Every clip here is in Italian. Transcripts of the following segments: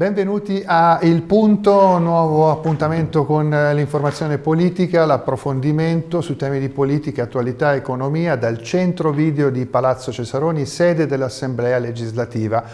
Benvenuti a Il Punto, nuovo appuntamento con l'informazione politica, l'approfondimento su temi di politica, attualità e economia dal centro video di Palazzo Cesaroni, sede dell'Assemblea legislativa.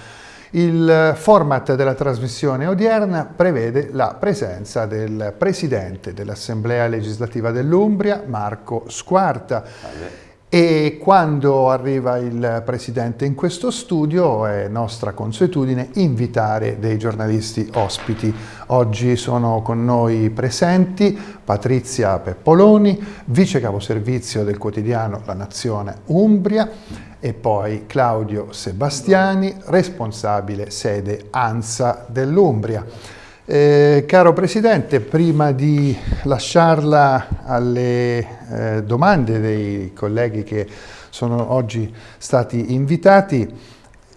Il format della trasmissione odierna prevede la presenza del Presidente dell'Assemblea legislativa dell'Umbria, Marco Squarta. Salve e quando arriva il Presidente in questo studio è nostra consuetudine invitare dei giornalisti ospiti. Oggi sono con noi presenti Patrizia Peppoloni, vice caposervizio del quotidiano La Nazione Umbria e poi Claudio Sebastiani, responsabile sede ANSA dell'Umbria. Eh, caro Presidente, prima di lasciarla alle eh, domande dei colleghi che sono oggi stati invitati,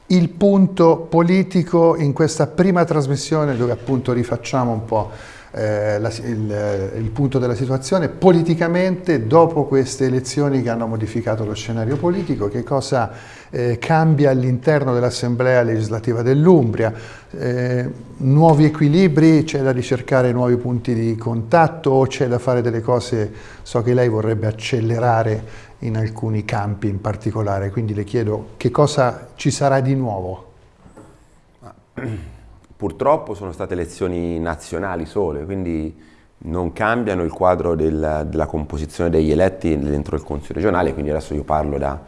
il punto politico in questa prima trasmissione dove appunto rifacciamo un po' eh, la, il, il, punto della situazione politicamente dopo queste elezioni che hanno modificato lo scenario politico, che cosa eh, cambia all'interno dell'Assemblea legislativa dell'Umbria, eh, nuovi equilibri, c'è da ricercare nuovi punti di contatto o c'è da fare delle cose, so che lei vorrebbe accelerare in alcuni campi in particolare, quindi le chiedo che cosa ci sarà di nuovo? Purtroppo sono state elezioni nazionali sole, quindi non cambiano il quadro del, della composizione degli eletti dentro il Consiglio regionale, quindi adesso io parlo da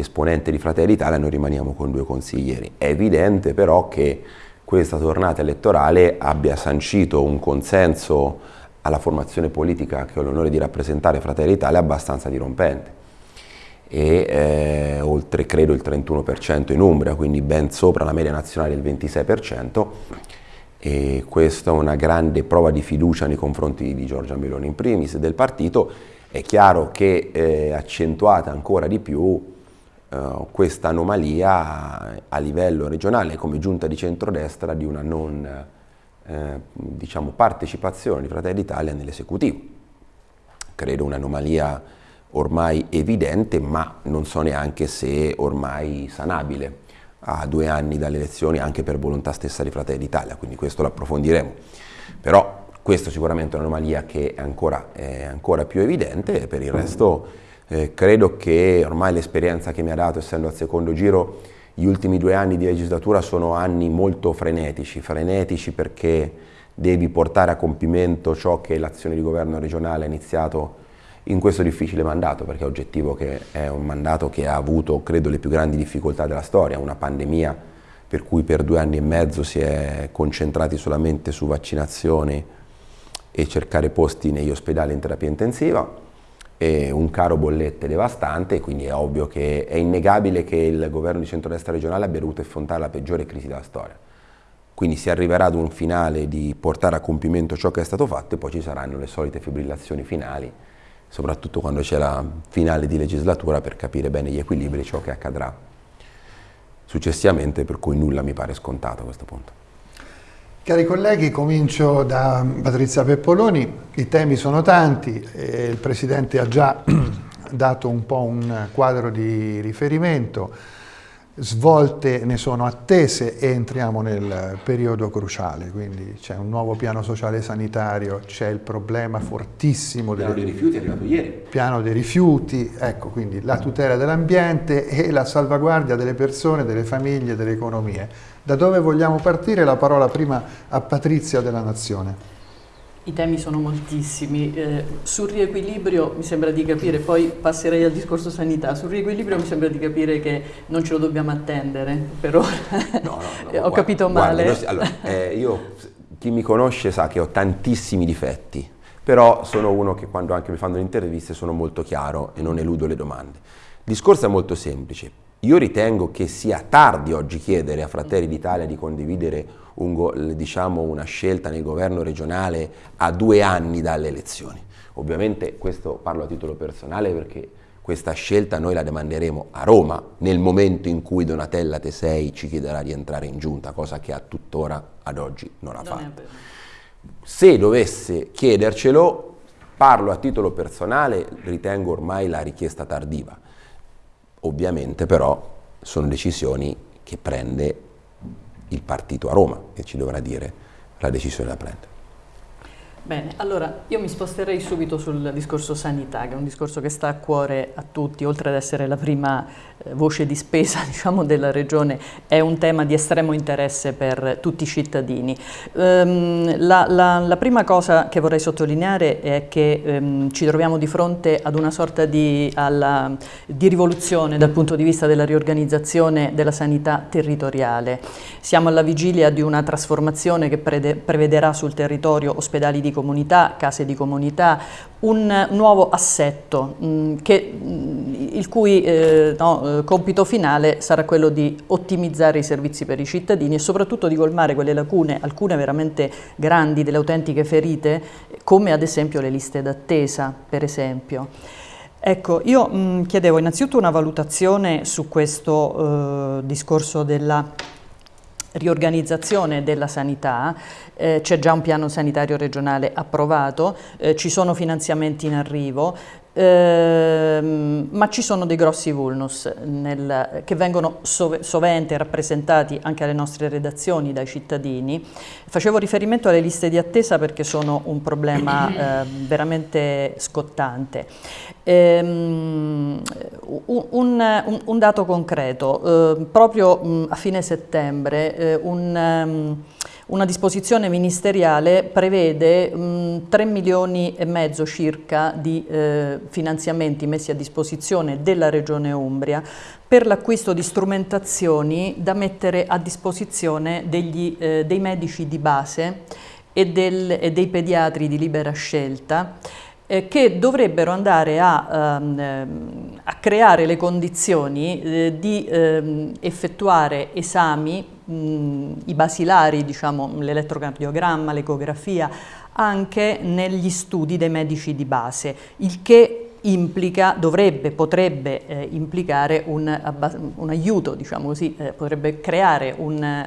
esponente di Fratelli d'Italia, noi rimaniamo con due consiglieri. È evidente però che questa tornata elettorale abbia sancito un consenso alla formazione politica che ho l'onore di rappresentare Fratelli d'Italia abbastanza dirompente e eh, oltre credo il 31% in Umbria, quindi ben sopra la media nazionale del 26% e questa è una grande prova di fiducia nei confronti di Giorgia Meloni in primis e del partito. È chiaro che è accentuata ancora di più eh, questa anomalia a livello regionale come giunta di centrodestra di una non eh, diciamo, partecipazione di Fratelli d'Italia nell'esecutivo. Credo un'anomalia ormai evidente, ma non so neanche se ormai sanabile a due anni dalle elezioni anche per volontà stessa di Fratelli d'Italia, quindi questo lo approfondiremo. Però questo sicuramente un'anomalia che è ancora, è ancora, più evidente e per il resto eh, credo che ormai l'esperienza che mi ha dato, essendo al secondo giro, gli ultimi due anni di legislatura sono anni molto frenetici, frenetici perché devi portare a compimento ciò che l'azione di governo regionale ha iniziato in questo difficile mandato, perché è oggettivo che è un mandato che ha avuto, credo, le più grandi difficoltà della storia, una pandemia per cui per due anni e mezzo si è concentrati solamente su vaccinazioni e cercare posti negli ospedali in terapia intensiva, un caro bollette devastante, quindi è ovvio che è innegabile che il governo di centrodestra regionale abbia dovuto affrontare la peggiore crisi della storia. Quindi si arriverà ad un finale di portare a compimento ciò che è stato fatto e poi ci saranno le solite fibrillazioni finali soprattutto quando c'è la finale di legislatura per capire bene gli equilibri, ciò che accadrà successivamente, per cui nulla mi pare scontato a questo punto. Cari colleghi, comincio da Patrizia Peppoloni, i temi sono tanti, il Presidente ha già dato un po' un quadro di riferimento, svolte ne sono attese e entriamo nel periodo cruciale, quindi c'è un nuovo piano sociale sanitario, c'è il problema fortissimo del piano dei rifiuti è arrivato ieri. Piano dei rifiuti, ecco quindi la tutela dell'ambiente e la salvaguardia delle persone, delle famiglie, delle economie. Da dove vogliamo partire? La parola prima a Patrizia della Nazione. I temi sono moltissimi. Eh, sul riequilibrio mi sembra di capire, poi passerei al discorso sanità, sul riequilibrio mi sembra di capire che non ce lo dobbiamo attendere per ora. No, no, no, Ho guarda, capito male. Guarda, allora, eh, io, chi mi conosce sa che ho tantissimi difetti, però sono uno che quando anche mi fanno le interviste sono molto chiaro e non eludo le domande. Il discorso è molto semplice. Io ritengo che sia tardi oggi chiedere a Fratelli d'Italia di condividere un, diciamo, una scelta nel governo regionale a due anni dalle elezioni. Ovviamente questo parlo a titolo personale perché questa scelta noi la demanderemo a Roma nel momento in cui Donatella Tesei ci chiederà di entrare in giunta, cosa che a tuttora ad oggi non ha fatto. Se dovesse chiedercelo, parlo a titolo personale, ritengo ormai la richiesta tardiva. Ovviamente però sono decisioni che prende il partito a Roma che ci dovrà dire la decisione da prendere. Bene, allora io mi sposterei subito sul discorso sanità, che è un discorso che sta a cuore a tutti, oltre ad essere la prima eh, voce di spesa diciamo, della Regione, è un tema di estremo interesse per tutti i cittadini. Um, la, la, la, prima cosa che vorrei sottolineare è che um, ci troviamo di fronte ad una sorta di, alla, di rivoluzione dal punto di vista della riorganizzazione della sanità territoriale. Siamo alla vigilia di una trasformazione che prevederà sul territorio ospedali di comunità, case di comunità, un nuovo assetto mh, mm, che, mh, mm, il cui eh, no, eh, compito finale sarà quello di ottimizzare i servizi per i cittadini e soprattutto di colmare quelle lacune, alcune veramente grandi delle autentiche ferite, come ad esempio le liste d'attesa, per esempio. Ecco, io mh, mm, chiedevo innanzitutto una valutazione su questo eh, discorso della riorganizzazione della sanità, eh, c'è già un piano sanitario regionale approvato, eh, ci sono finanziamenti in arrivo, ehm, ma ci sono dei grossi vulnus nel, che vengono sov sovente rappresentati anche alle nostre redazioni dai cittadini. Facevo riferimento alle liste di attesa perché sono un problema eh, veramente scottante. Ehm, un, un, un, dato concreto, eh, proprio mh, a fine settembre eh, un, um, una disposizione ministeriale prevede mh, 3 milioni e mezzo circa di eh, finanziamenti messi a disposizione della Regione Umbria per l'acquisto di strumentazioni da mettere a disposizione degli, eh, dei medici di base e, del, e dei pediatri di libera scelta eh, che dovrebbero andare a, ehm, a creare le condizioni eh, di ehm, effettuare esami, mh, i basilari, diciamo, l'elettrocardiogramma, l'ecografia, anche negli studi dei medici di base, il che implica, dovrebbe, potrebbe eh, implicare un, un, aiuto, diciamo così, eh, potrebbe creare un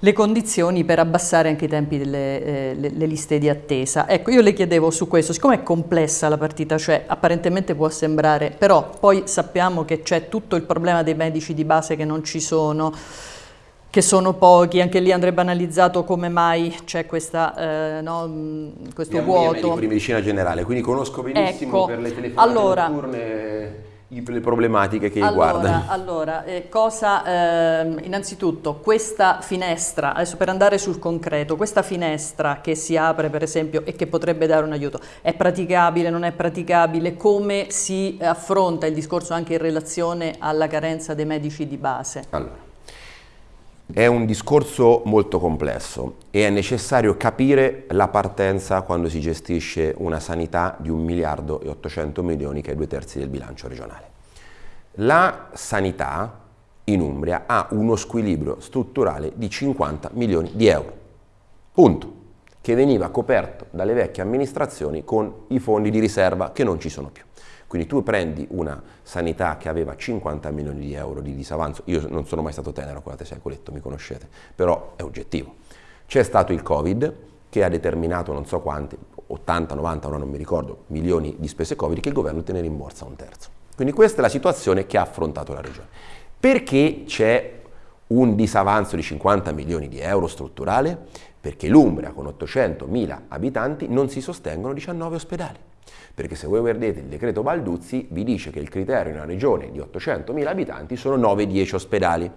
le condizioni per abbassare anche i tempi delle eh, le, le liste di attesa. Ecco, io le chiedevo su questo, siccome è complessa la partita, cioè apparentemente può sembrare, però poi sappiamo che c'è tutto il problema dei medici di base che non ci sono, che sono pochi, anche lì andrebbe analizzato come mai c'è questa, eh, no, questo Abbiamo vuoto. Io medico di medicina generale, quindi conosco benissimo ecco, per le telefonate allora, notturne le problematiche che allora, riguardano. Allora, eh, cosa, eh, innanzitutto questa finestra, adesso per andare sul concreto, questa finestra che si apre per esempio e che potrebbe dare un aiuto, è praticabile, non è praticabile? Come si affronta il discorso anche in relazione alla carenza dei medici di base? Allora, è un discorso molto complesso e è necessario capire la partenza quando si gestisce una sanità di un miliardo e 800 milioni che è due terzi del bilancio regionale. La sanità in Umbria ha uno squilibrio strutturale di 50 milioni di euro, punto, che veniva coperto dalle vecchie amministrazioni con i fondi di riserva che non ci sono più. Quindi tu prendi una sanità che aveva 50 milioni di euro di disavanzo, io non sono mai stato tenero con la tesi Coletto, mi conoscete, però è oggettivo. C'è stato il Covid che ha determinato non so quanti, 80, 90, ora non mi ricordo, milioni di spese Covid che il governo te ne rimborsa un terzo. Quindi questa è la situazione che ha affrontato la regione. Perché c'è un disavanzo di 50 milioni di euro strutturale? Perché l'Umbria con 800.000 abitanti non si sostengono 19 ospedali perché se voi vedete il decreto Balduzzi vi dice che il criterio in una regione di 800.000 abitanti sono 9-10 ospedali.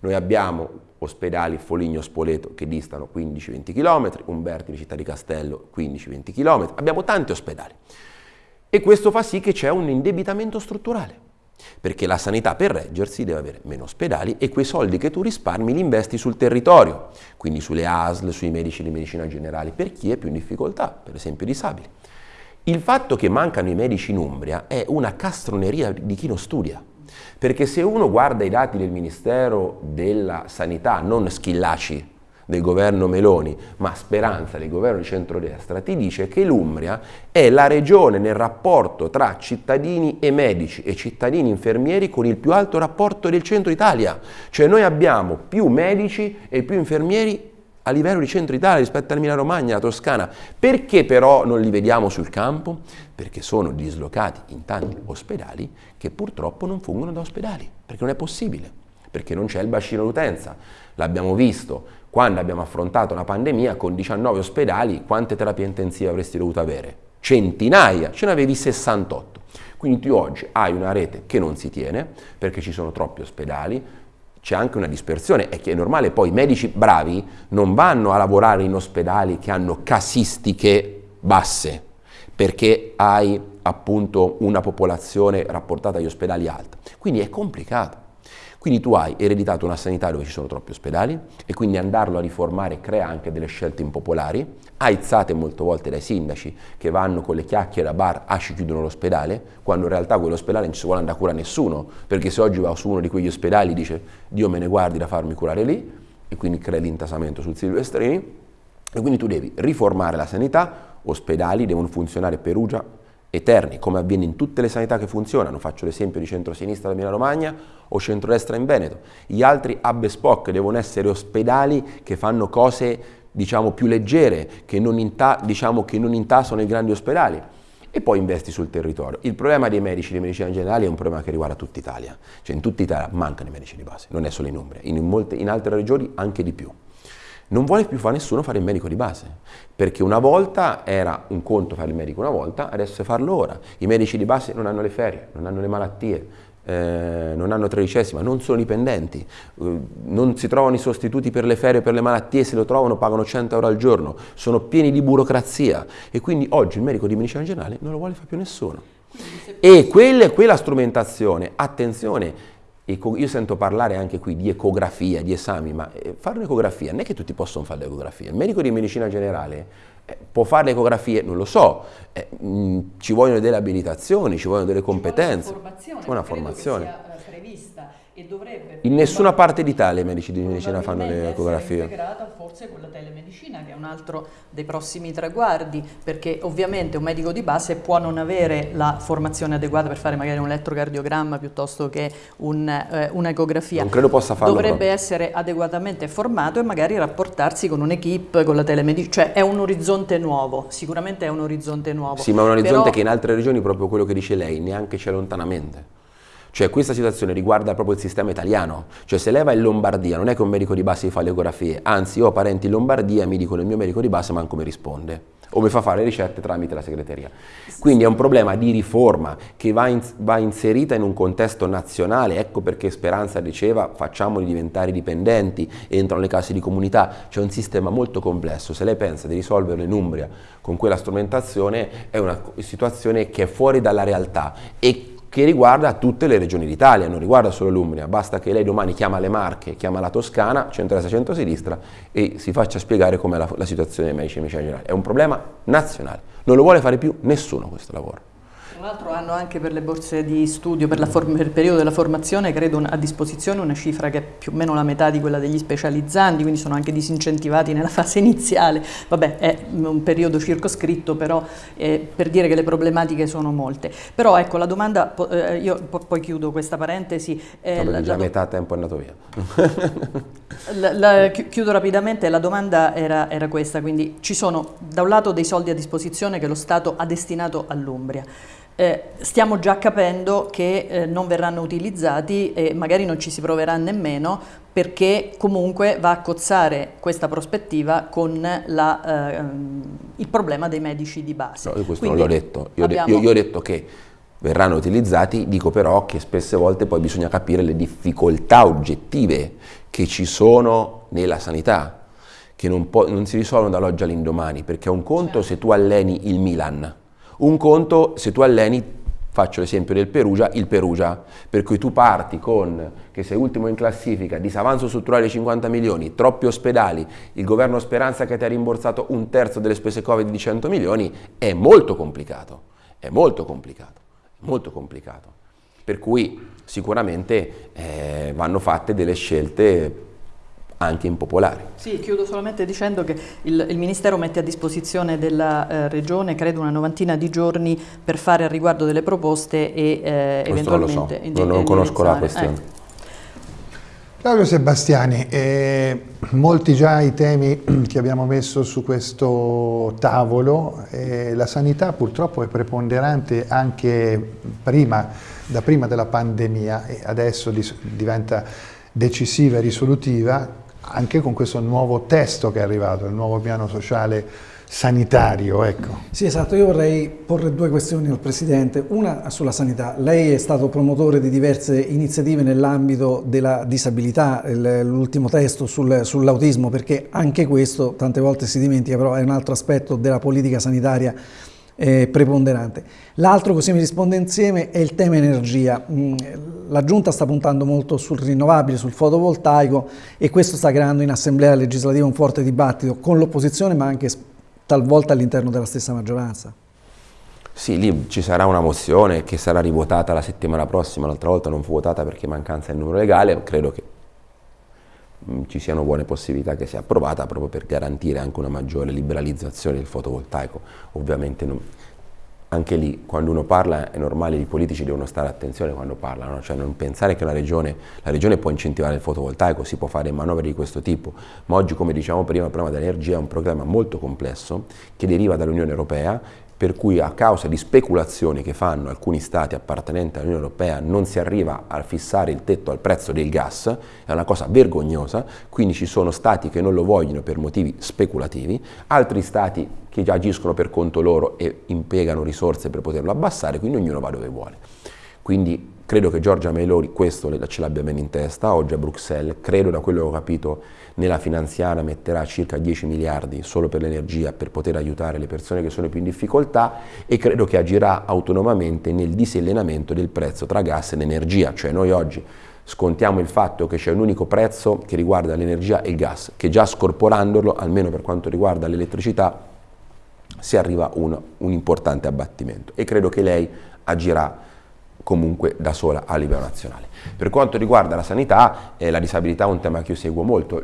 Noi abbiamo ospedali Foligno-Spoleto che distano 15-20 km, Umberti di Città di Castello 15-20 km, abbiamo tanti ospedali. E questo fa sì che c'è un indebitamento strutturale, perché la sanità per reggersi deve avere meno ospedali e quei soldi che tu risparmi li investi sul territorio, quindi sulle ASL, sui medici di medicina generale, per chi è più in difficoltà, per esempio i disabili. Il fatto che mancano i medici in Umbria è una castroneria di chi non studia, perché se uno guarda i dati del Ministero della Sanità, non Schillaci del governo Meloni, ma Speranza del governo di centrodestra, ti dice che l'Umbria è la regione nel rapporto tra cittadini e medici e cittadini infermieri con il più alto rapporto del centro Italia. Cioè noi abbiamo più medici e più infermieri a livello di centro Italia rispetto all'Emilia Romagna, alla Toscana. Perché però non li vediamo sul campo? Perché sono dislocati in tanti ospedali che purtroppo non fungono da ospedali, perché non è possibile. perché non c'è il bacino d'utenza. L'abbiamo visto quando abbiamo affrontato la pandemia con 19 ospedali, quante terapie intensive avresti dovuto avere? Centinaia, ce ne avevi 68. Quindi tu oggi hai una rete che non si tiene perché ci sono troppi ospedali, c'è anche una dispersione, è che è normale, poi i medici bravi non vanno a lavorare in ospedali che hanno casistiche basse, perché hai appunto una popolazione rapportata agli ospedali alta. Quindi è complicato. Quindi tu hai ereditato una sanità dove ci sono troppi ospedali e quindi andarlo a riformare crea anche delle scelte impopolari, aizzate molte volte dai sindaci che vanno con le chiacchiere a bar, ah ci chiudono l'ospedale, quando in realtà quell'ospedale non ci vuole andare a curare nessuno, perché se oggi va su uno di quegli ospedali dice Dio me ne guardi da farmi curare lì e quindi crea l'intasamento sul silvestrini. E quindi tu devi riformare la sanità, ospedali devono funzionare Perugia, eterni, come avviene in tutte le sanità che funzionano, faccio l'esempio di centro-sinistra da Emilia Romagna o centro-destra in Veneto. Gli altri hub spock devono essere ospedali che fanno cose diciamo più leggere, che non, inta diciamo, che non intasano i grandi ospedali e poi investi sul territorio. Il problema dei medici di medicina generale è un problema che riguarda tutta Italia, cioè in tutta Italia mancano i medici di base, non è solo in Umbria, in, molte, in altre regioni anche di più non vuole più fare nessuno fare il medico di base, perché una volta era un conto fare il medico una volta, adesso è farlo ora. I medici di base non hanno le ferie, non hanno le malattie, eh, non hanno tredicesima, non sono dipendenti, eh, non si trovano i sostituti per le ferie, per le malattie, se lo trovano pagano 100 euro al giorno, sono pieni di burocrazia e quindi oggi il medico di medicina generale non lo vuole fare più nessuno. E quella, quella strumentazione, attenzione, io sento parlare anche qui di ecografia, di esami, ma eh, fare un'ecografia non è che tutti possono fare l'ecografia. Il medico di medicina generale eh, può fare le ecografie, non lo so, eh, mm, ci vogliono delle abilitazioni, ci vogliono delle competenze, ci una formazione. Una formazione. In nessuna parte d'Italia i medici di medicina fanno le ecografie. integrata forse con la telemedicina che è un altro dei prossimi traguardi perché ovviamente un medico di base può non avere la formazione adeguata per fare magari un elettrocardiogramma piuttosto che un, eh, un'ecografia. Non credo possa farlo. Dovrebbe proprio. essere adeguatamente formato e magari rapportarsi con un'equipe, con la telemedicina, cioè è un orizzonte nuovo, sicuramente è un orizzonte nuovo. Sì, ma è un orizzonte Però... che in altre regioni, proprio quello che dice lei, neanche c'è lontanamente. Cioè questa situazione riguarda proprio il sistema italiano, cioè se lei va in Lombardia non è che un medico di base fa le ecografie, anzi io ho parenti in Lombardia e mi dicono il mio medico di base manco mi risponde. O mi fa fare ricette tramite la segreteria. Quindi è un problema di riforma che va, in, va, inserita in un contesto nazionale, ecco perché Speranza diceva facciamoli diventare dipendenti, entrano le case di comunità, c'è un sistema molto complesso, se lei pensa di risolverlo in Umbria con quella strumentazione è una situazione che è fuori dalla realtà e che riguarda tutte le regioni d'Italia, non riguarda solo l'Umbria, basta che lei domani chiama le Marche, chiama la Toscana, centro-destra-centro-sinistra e si faccia spiegare com'è la, la situazione dei medici di medicina generale. È un problema nazionale, non lo vuole fare più nessuno questo lavoro. Tra l'altro hanno anche per le borse di studio, per, per, il periodo della formazione, credo a disposizione una cifra che è più o meno la metà di quella degli specializzanti, quindi sono anche disincentivati nella fase iniziale. Vabbè, è un periodo circoscritto, però eh, per dire che le problematiche sono molte. Però ecco, la domanda, eh, io poi chiudo questa parentesi. Eh, no, già metà tempo è andato via. la, la, chiudo rapidamente, la domanda era, era questa, quindi ci sono da un lato dei soldi a disposizione che lo Stato ha destinato all'Umbria. Eh, stiamo già capendo che eh, non verranno utilizzati e magari non ci si proverà nemmeno perché comunque va a cozzare questa prospettiva con la, eh, il problema dei medici di base. No, io questo Quindi non l'ho detto, io, abbiamo... io, io ho detto che verranno utilizzati, dico però che spesse volte poi bisogna capire le difficoltà oggettive che ci sono nella sanità, che non, non si risolvono dall'oggi all'indomani, perché un conto certo. se tu alleni il Milan, un conto, se tu alleni, faccio l'esempio del Perugia, il Perugia, per cui tu parti con, che sei ultimo in classifica, disavanzo strutturale di 50 milioni, troppi ospedali, il governo Speranza che ti ha rimborsato un terzo delle spese Covid di 100 milioni, è molto complicato, è molto complicato, molto complicato. Per cui sicuramente eh, vanno fatte delle scelte anche impopolari. Sì, chiudo solamente dicendo che il, il Ministero mette a disposizione della eh, Regione, credo, una novantina di giorni per fare al riguardo delle proposte e eh, eventualmente... Non, so. non, non conosco la questione. Ecco. Claudio Sebastiani, eh, molti già i temi che abbiamo messo su questo tavolo, eh, la sanità purtroppo è preponderante anche prima, da prima della pandemia e adesso diventa decisiva e risolutiva anche con questo nuovo testo che è arrivato, il nuovo piano sociale sanitario. Ecco. Sì, esatto, io vorrei porre due questioni al Presidente, una sulla sanità. Lei è stato promotore di diverse iniziative nell'ambito della disabilità, l'ultimo testo sul, sull'autismo, perché anche questo tante volte si dimentica, però è un altro aspetto della politica sanitaria eh, preponderante. L'altro, così mi risponde insieme, è il tema energia. Mm, la Giunta sta puntando molto sul rinnovabile, sul fotovoltaico e questo sta creando in Assemblea legislativa un forte dibattito con l'opposizione ma anche talvolta all'interno della stessa maggioranza. Sì, lì ci sarà una mozione che sarà rivotata la settimana prossima, l'altra volta non fu votata perché mancanza del numero legale, credo che ci siano buone possibilità che sia approvata proprio per garantire anche una maggiore liberalizzazione del fotovoltaico. Ovviamente non, anche lì quando uno parla è normale, i politici devono stare attenzione quando parlano, cioè non pensare che regione, la regione può incentivare il fotovoltaico, si può fare manovre di questo tipo, ma oggi come diciamo prima il problema dell'energia è un programma molto complesso che deriva dall'Unione Europea per cui a causa di speculazioni che fanno alcuni stati appartenenti all'Unione Europea non si arriva a fissare il tetto al prezzo del gas, è una cosa vergognosa, quindi ci sono stati che non lo vogliono per motivi speculativi, altri stati che già agiscono per conto loro e impiegano risorse per poterlo abbassare, quindi ognuno va dove vuole. Quindi credo che Giorgia Meloni questo ce l'abbia bene in testa, oggi a Bruxelles, credo da quello che ho capito nella finanziaria metterà circa 10 miliardi solo per l'energia per poter aiutare le persone che sono più in difficoltà e credo che agirà autonomamente nel disellenamento del prezzo tra gas ed energia, cioè noi oggi scontiamo il fatto che c'è un unico prezzo che riguarda l'energia e il gas, che già scorporandolo, almeno per quanto riguarda l'elettricità, si arriva a un, un importante abbattimento. E credo che lei agirà comunque da sola a livello nazionale. Per quanto riguarda la sanità, eh, la disabilità è un tema che io seguo molto,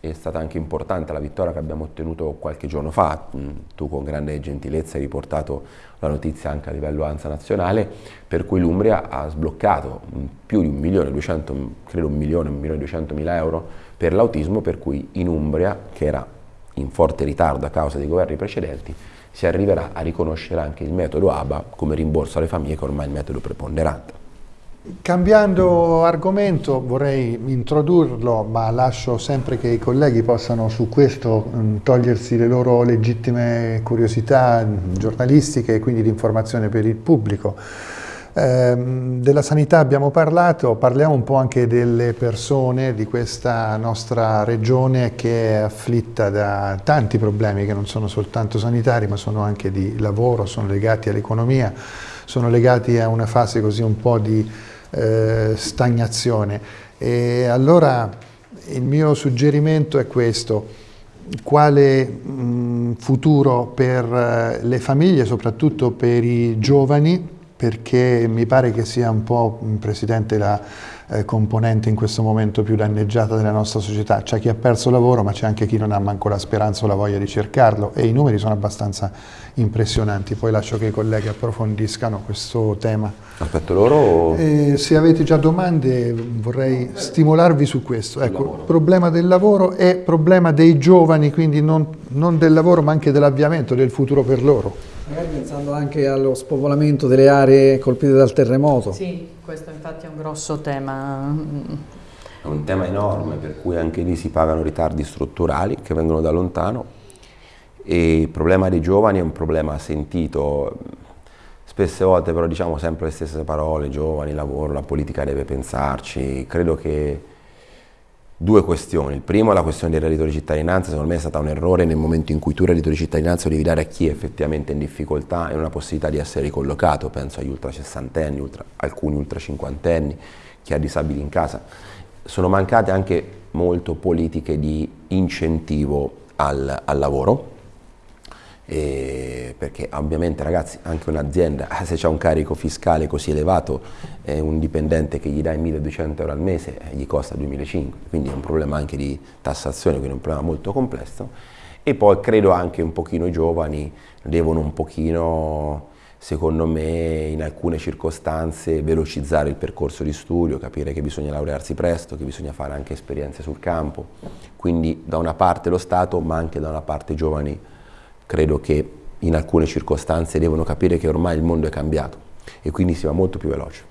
è stata anche importante la vittoria che abbiamo ottenuto qualche giorno fa, mm, tu con grande gentilezza hai riportato la notizia anche a livello ANSA nazionale, per cui l'Umbria ha sbloccato più di un milione, 200, credo un milione, un milione e duecento mila euro per l'autismo, per cui in Umbria, che era in forte ritardo a causa dei governi precedenti, si arriverà a riconoscere anche il metodo ABA come rimborso alle famiglie che ormai è il metodo preponderante. Cambiando argomento vorrei introdurlo, ma lascio sempre che i colleghi possano su questo mm, togliersi le loro legittime curiosità giornalistiche e quindi di informazione per il pubblico. Ehm, della sanità abbiamo parlato, parliamo un po' anche delle persone di questa nostra regione che è afflitta da tanti problemi che non sono soltanto sanitari ma sono anche di lavoro, sono legati all'economia, sono legati a una fase così un po' di eh, stagnazione. E allora il mio suggerimento è questo, quale mh, futuro per eh, le famiglie, soprattutto per i giovani, perché mi pare che sia un po', Presidente, la eh, componente in questo momento più danneggiata della nostra società. C'è chi ha perso lavoro, ma c'è anche chi non ha manco la speranza o la voglia di cercarlo e i numeri sono abbastanza impressionanti. Poi lascio che i colleghi approfondiscano questo tema. Aspetto loro? Eh, se avete già domande vorrei stimolarvi su questo. Ecco, problema del lavoro e problema dei giovani, quindi non, non del lavoro ma anche dell'avviamento, del futuro per loro. Magari pensando anche allo spopolamento delle aree colpite dal terremoto. Sì, questo infatti è un grosso tema. È un tema enorme per cui anche lì si pagano ritardi strutturali che vengono da lontano e il problema dei giovani è un problema sentito spesse volte però diciamo sempre le stesse parole, giovani, lavoro, la politica deve pensarci, credo che due questioni. Il primo è la questione del reddito di cittadinanza, secondo me è stato un errore nel momento in cui tu il reddito di cittadinanza lo devi dare a chi è effettivamente in difficoltà e una possibilità di essere ricollocato, penso agli ultra sessantenni, ultra, alcuni ultra cinquantenni, chi ha disabili in casa. Sono mancate anche molto politiche di incentivo al, al lavoro, e perché ovviamente ragazzi anche un'azienda se c'è un carico fiscale così elevato eh, un dipendente che gli dai 1200 euro al mese eh, gli costa 2500 quindi è un problema anche di tassazione quindi è un problema molto complesso. E poi credo anche un pochino i giovani devono un pochino secondo me in alcune circostanze velocizzare il percorso di studio, capire che bisogna laurearsi presto, che bisogna fare anche esperienze sul campo, quindi da una parte lo Stato ma anche da una parte i giovani credo che in alcune circostanze devono capire che ormai il mondo è cambiato e quindi si va molto più veloce.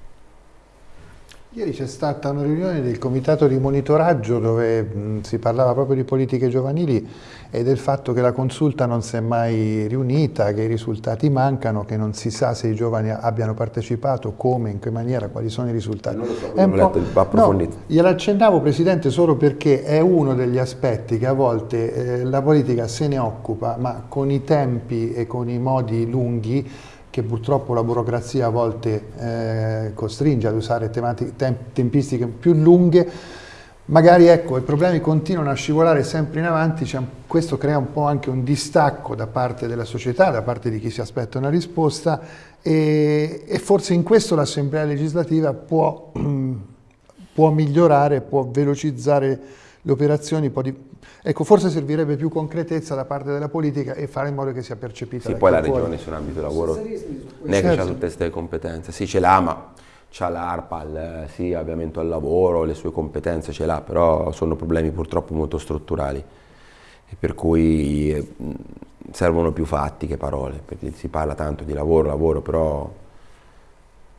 Ieri c'è stata una riunione del comitato di monitoraggio dove mh, si parlava proprio di politiche giovanili e del fatto che la consulta non si è mai riunita, che i risultati mancano, che non si sa se i giovani abbiano partecipato, come, in che maniera, quali sono i risultati. Non lo so, è un letto, approfondito. No, glielo accennavo Presidente solo perché è uno degli aspetti che a volte eh, la politica se ne occupa, ma con i tempi e con i modi lunghi che purtroppo la burocrazia a volte eh, costringe ad usare tempistiche più lunghe, magari ecco, i problemi continuano a scivolare sempre in avanti, questo crea un po' anche un distacco da parte della società, da parte di chi si aspetta una risposta e, e forse in questo l'Assemblea legislativa può, può migliorare, può velocizzare le operazioni, può Ecco, forse servirebbe più concretezza da parte della politica e fare in modo che sia percepita. Sì, poi la regione su un ambito di lavoro non è che certo. ha tutte queste competenze. Sì, ce l'ha, ma c'ha l'ARPAL, sì, avviamento al lavoro, le sue competenze ce l'ha, però sono problemi purtroppo molto strutturali e per cui servono più fatti che parole, perché si parla tanto di lavoro, lavoro, però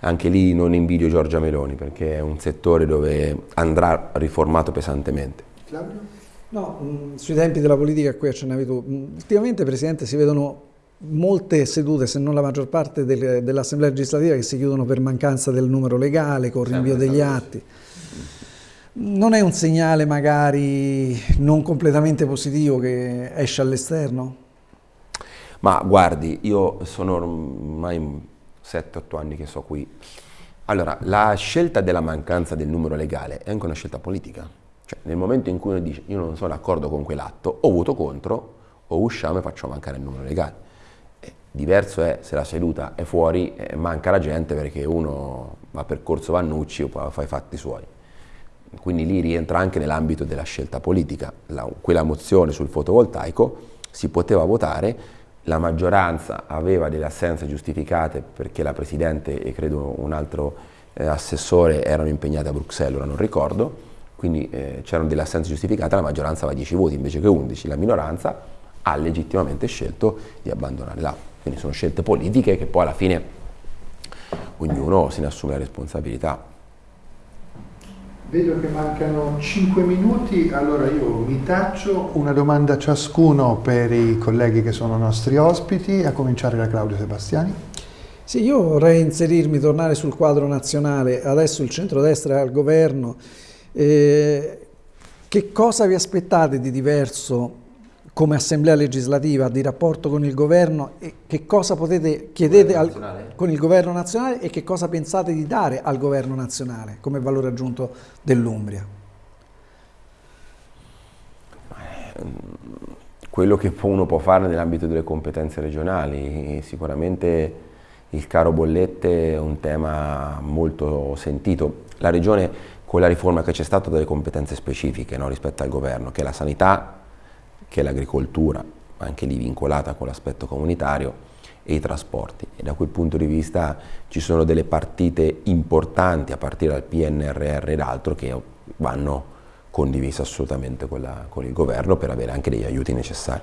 anche lì non invidio Giorgia Meloni perché è un settore dove andrà riformato pesantemente. Claudio? No, mm, sui tempi della politica a cui accennavi tu, mm, ultimamente Presidente si vedono molte sedute, se non la maggior parte del, dell'Assemblea legislativa che si chiudono per mancanza del numero legale, con rinvio degli atti. Non è un segnale magari non completamente positivo che esce all'esterno? Ma guardi, io sono ormai 7-8 anni che so qui. Allora, la scelta della mancanza del numero legale è anche una scelta politica. Cioè, nel momento in cui uno dice io non sono d'accordo con quell'atto, o voto contro, o usciamo e facciamo mancare il numero legale. Eh, diverso è se la seduta è fuori e manca la gente perché uno va per Corso Vannucci o fa i fatti suoi. Quindi lì rientra anche nell'ambito della scelta politica. La, quella mozione sul fotovoltaico si poteva votare, la maggioranza aveva delle assenze giustificate perché la Presidente e credo un altro eh, assessore erano impegnati a Bruxelles, ora non ricordo, quindi eh, c'erano delle assenze giustificate, la maggioranza aveva 10 voti invece che 11, la minoranza ha legittimamente scelto di abbandonare l'Aula. Quindi sono scelte politiche che poi alla fine ognuno se ne assume la responsabilità. Vedo che mancano 5 minuti, allora io mi taccio una domanda a ciascuno per i colleghi che sono nostri ospiti, a cominciare da Claudio Sebastiani. Sì, io vorrei inserirmi, tornare sul quadro nazionale, adesso il centrodestra è al governo, eh, che cosa vi aspettate di diverso come assemblea legislativa di rapporto con il governo e che cosa potete chiedere al, con il governo nazionale e che cosa pensate di dare al governo nazionale come valore aggiunto dell'Umbria? Quello che uno può fare nell'ambito delle competenze regionali, sicuramente il caro bollette è un tema molto sentito. La regione con la riforma che c'è stata delle competenze specifiche no, rispetto al governo, che è la sanità, che è l'agricoltura, anche lì vincolata con l'aspetto comunitario, e i trasporti. E da quel punto di vista ci sono delle partite importanti a partire dal PNRR ed altro che vanno condivise assolutamente con, la, con il governo per avere anche degli aiuti necessari.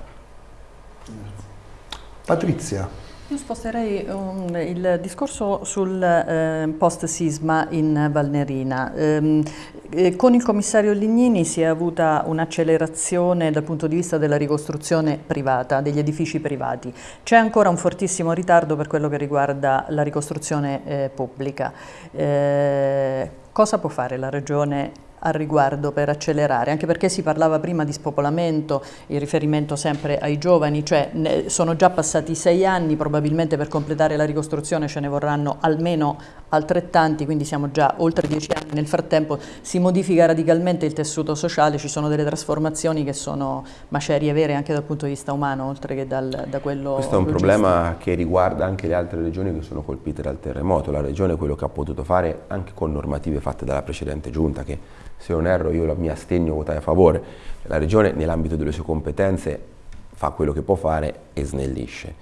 Patrizia. Io sposterei um, il discorso sul eh, post-sisma in Valnerina. Ehm, eh, con il commissario Lignini si è avuta un'accelerazione dal punto di vista della ricostruzione privata, degli edifici privati. C'è ancora un fortissimo ritardo per quello che riguarda la ricostruzione eh, pubblica. Eh, cosa può fare la Regione al riguardo per accelerare, anche perché si parlava prima di spopolamento, il riferimento sempre ai giovani, cioè sono già passati sei anni, probabilmente per completare la ricostruzione ce ne vorranno almeno altrettanti, quindi siamo già oltre dieci anni, nel frattempo si modifica radicalmente il tessuto sociale, ci sono delle trasformazioni che sono macerie vere anche dal punto di vista umano, oltre che dal, da quello Questo è un logistico. problema che riguarda anche le altre regioni che sono colpite dal terremoto, la regione quello che ha potuto fare anche con normative fatte dalla precedente giunta che se non erro io mi assegno a votare a favore, la Regione nell'ambito delle sue competenze fa quello che può fare e snellisce.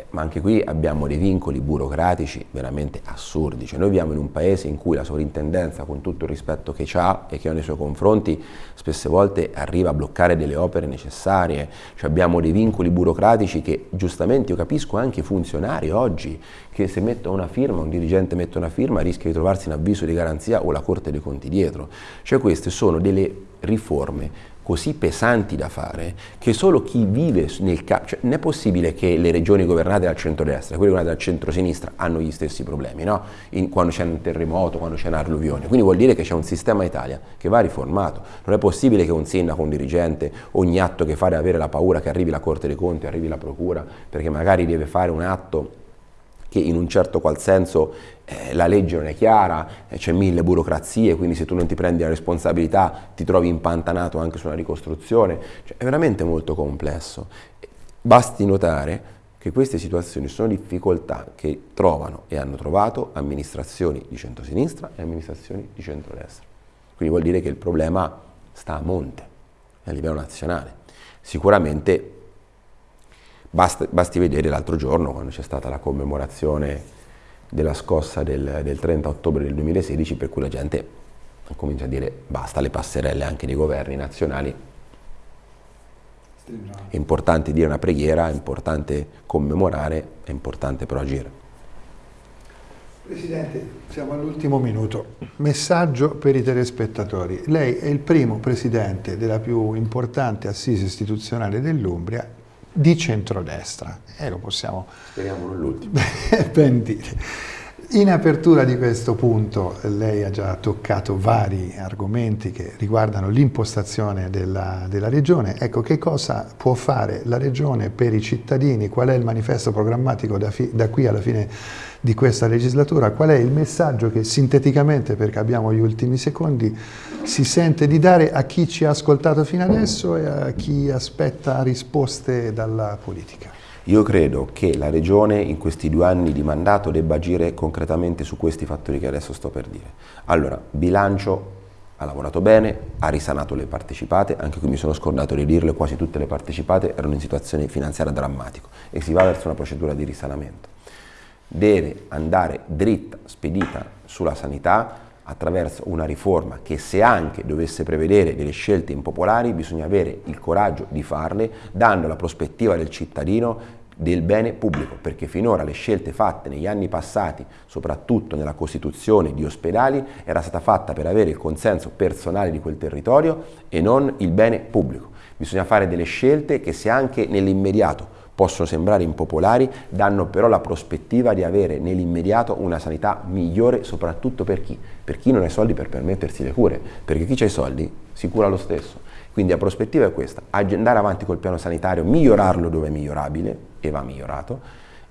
Eh, ma anche qui abbiamo dei vincoli burocratici veramente assurdi. Cioè, noi viviamo in un paese in cui la sovrintendenza, con tutto il rispetto che ha e che ha nei suoi confronti, spesse volte arriva a bloccare delle opere necessarie. Cioè, abbiamo dei vincoli burocratici che giustamente io capisco anche i funzionari oggi che se mettono una firma, un dirigente mette una firma, rischia di trovarsi in avviso di garanzia o la Corte dei Conti dietro. Cioè queste sono delle riforme così pesanti da fare che solo chi vive nel capo, cioè, non è possibile che le regioni governate dal centro-destra quelle governate dal centro-sinistra hanno gli stessi problemi, no? In, quando c'è un terremoto, quando c'è un'alluvione. Quindi vuol dire che c'è un sistema Italia che va riformato. Non è possibile che un sindaco, un dirigente, ogni atto che fa deve avere la paura che arrivi la Corte dei Conti, arrivi la Procura, perché magari deve fare un atto che in un certo qual senso eh, la legge non è chiara, eh, c'è mille burocrazie, quindi se tu non ti prendi la responsabilità ti trovi impantanato anche su una ricostruzione, cioè, è veramente molto complesso. Basti notare che queste situazioni sono difficoltà che trovano e hanno trovato amministrazioni di centrosinistra e amministrazioni di centrodestra. Quindi vuol dire che il problema sta a monte, a livello nazionale. Sicuramente Basti, basti vedere l'altro giorno quando c'è stata la commemorazione della scossa del, del 30 ottobre del 2016 per cui la gente comincia a dire basta le passerelle anche dei governi nazionali. È importante dire una preghiera, è importante commemorare, è importante però agire. Presidente, siamo all'ultimo minuto. Messaggio per i telespettatori. Lei è il primo Presidente della più importante assise istituzionale dell'Umbria di centrodestra. E lo possiamo... Speriamo non l'ultimo. ben dire. In apertura di questo punto lei ha già toccato vari argomenti che riguardano l'impostazione della, della, Regione. Ecco, che cosa può fare la Regione per i cittadini? Qual è il manifesto programmatico da, fi, da qui alla fine di questa legislatura? Qual è il messaggio che sinteticamente, perché abbiamo gli ultimi secondi, si sente di dare a chi ci ha ascoltato fino adesso e a chi aspetta risposte dalla politica? Io credo che la Regione in questi due anni di mandato debba agire concretamente su questi fattori che adesso sto per dire. Allora, bilancio ha lavorato bene, ha risanato le partecipate, anche qui mi sono scordato di dirlo, quasi tutte le partecipate erano in situazione finanziaria drammatica e si va verso una procedura di risanamento. Deve andare dritta, spedita sulla sanità, attraverso una riforma che se anche dovesse prevedere delle scelte impopolari bisogna avere il coraggio di farle dando la prospettiva del cittadino del bene pubblico, perché finora le scelte fatte negli anni passati, soprattutto nella costituzione di ospedali, era stata fatta per avere il consenso personale di quel territorio e non il bene pubblico. Bisogna fare delle scelte che se anche nell'immediato possono sembrare impopolari, danno però la prospettiva di avere nell'immediato una sanità migliore soprattutto per chi? Per chi non ha i soldi per permettersi le cure, perché chi ha i soldi si cura lo stesso. Quindi la prospettiva è questa, andare avanti col piano sanitario, migliorarlo dove è migliorabile, e va migliorato,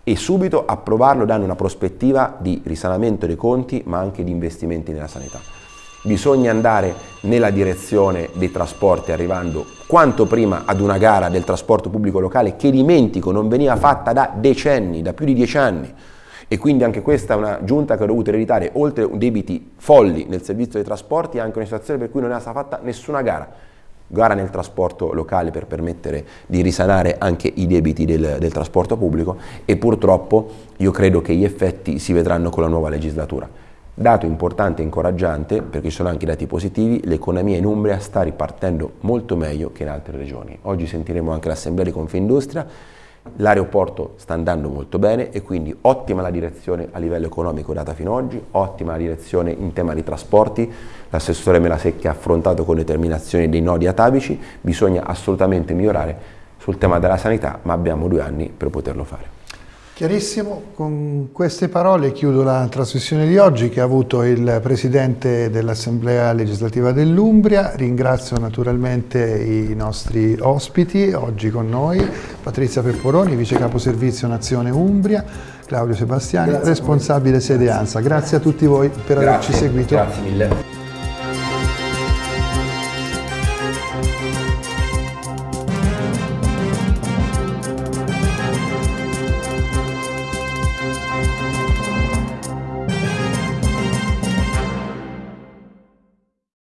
e subito approvarlo dando una prospettiva di risanamento dei conti ma anche di investimenti nella sanità. Bisogna andare nella direzione dei trasporti arrivando quanto prima ad una gara del trasporto pubblico locale che dimentico non veniva fatta da decenni, da più di dieci anni e quindi anche questa è una giunta che ha dovuto ereditare oltre debiti folli nel servizio dei trasporti anche una situazione per cui non è stata fatta nessuna gara gara nel trasporto locale per permettere di risanare anche i debiti del, del trasporto pubblico e purtroppo io credo che gli effetti si vedranno con la nuova legislatura. Dato importante e incoraggiante, perché ci sono anche dati positivi, l'economia in Umbria sta ripartendo molto meglio che in altre regioni. Oggi sentiremo anche l'Assemblea di Confindustria, l'aeroporto sta andando molto bene e quindi ottima la direzione a livello economico data fino ad oggi, ottima la direzione in tema di trasporti, l'assessore Melasecchi ha affrontato con determinazione dei nodi atavici, bisogna assolutamente migliorare sul tema della sanità, ma abbiamo due anni per poterlo fare. Chiarissimo, con queste parole chiudo la trasmissione di oggi che ha avuto il Presidente dell'Assemblea legislativa dell'Umbria, ringrazio naturalmente i nostri ospiti oggi con noi, Patrizia Pepporoni, Vice Capo Servizio Nazione Umbria, Claudio Sebastiani, Grazie responsabile sede ANSA. Grazie a tutti voi per Grazie. averci seguito. Grazie mille.